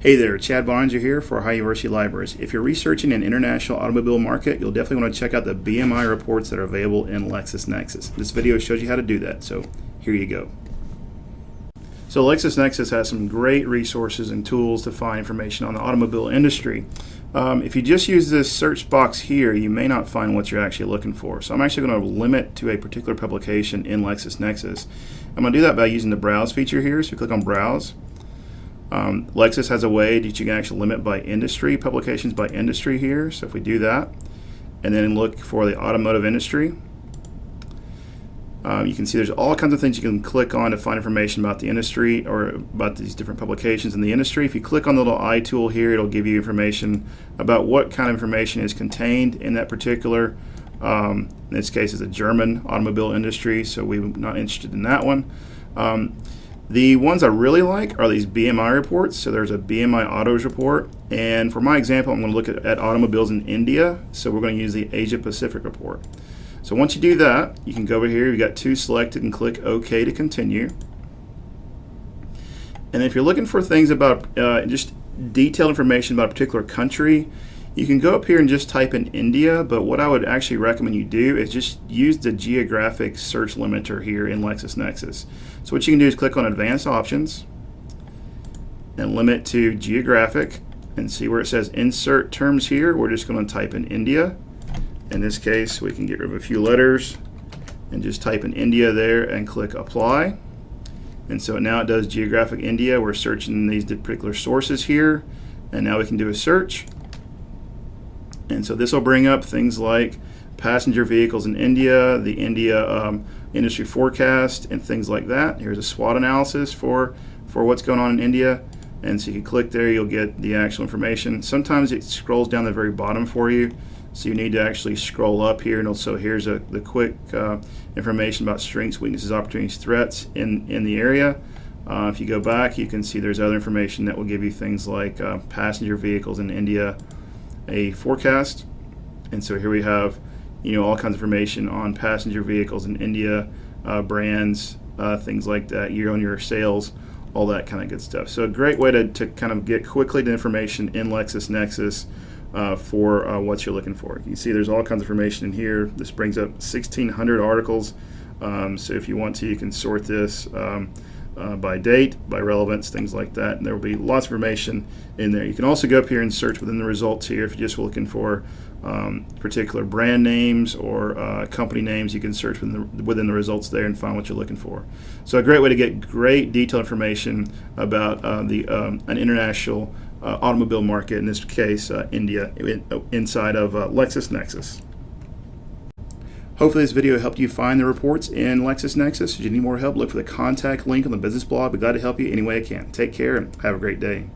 Hey there, Chad Boeninger here for Ohio University Libraries. If you're researching an international automobile market, you'll definitely want to check out the BMI reports that are available in LexisNexis. This video shows you how to do that, so here you go. So LexisNexis has some great resources and tools to find information on the automobile industry. Um, if you just use this search box here, you may not find what you're actually looking for. So I'm actually going to limit to a particular publication in LexisNexis. I'm going to do that by using the Browse feature here. So you click on Browse. Um, Lexis has a way that you can actually limit by industry, publications by industry here. So if we do that, and then look for the automotive industry, um, you can see there's all kinds of things you can click on to find information about the industry or about these different publications in the industry. If you click on the little eye tool here, it'll give you information about what kind of information is contained in that particular, um, in this case, it's a German automobile industry, so we're not interested in that one. Um, the ones I really like are these BMI reports. So there's a BMI autos report. And for my example, I'm going to look at, at automobiles in India. So we're going to use the Asia Pacific report. So once you do that, you can go over here. You've got two selected and click OK to continue. And if you're looking for things about uh, just detailed information about a particular country, you can go up here and just type in India, but what I would actually recommend you do is just use the geographic search limiter here in LexisNexis. So what you can do is click on Advanced Options and limit to geographic and see where it says insert terms here. We're just going to type in India. In this case, we can get rid of a few letters and just type in India there and click apply. And so now it does geographic India. We're searching these particular sources here. And now we can do a search. And so this will bring up things like passenger vehicles in India, the India um, industry forecast, and things like that. Here's a SWOT analysis for, for what's going on in India. And so you can click there, you'll get the actual information. Sometimes it scrolls down the very bottom for you. So you need to actually scroll up here. And also here's a, the quick uh, information about strengths, weaknesses, opportunities, threats in, in the area. Uh, if you go back, you can see there's other information that will give you things like uh, passenger vehicles in India, a forecast. And so here we have, you know, all kinds of information on passenger vehicles in India, uh, brands, uh, things like that, year on year sales, all that kind of good stuff. So a great way to, to kind of get quickly to information in LexisNexis uh, for uh, what you're looking for. You see there's all kinds of information in here. This brings up 1,600 articles. Um, so if you want to, you can sort this. Um, uh, by date, by relevance, things like that. And there will be lots of information in there. You can also go up here and search within the results here if you're just looking for um, particular brand names or uh, company names. You can search within the, within the results there and find what you're looking for. So a great way to get great detailed information about uh, the um, an international uh, automobile market, in this case, uh, India, in, inside of uh, LexisNexis. Hopefully this video helped you find the reports in LexisNexis. If you need more help, look for the contact link on the business blog. I'd be glad to help you any way I can. Take care and have a great day.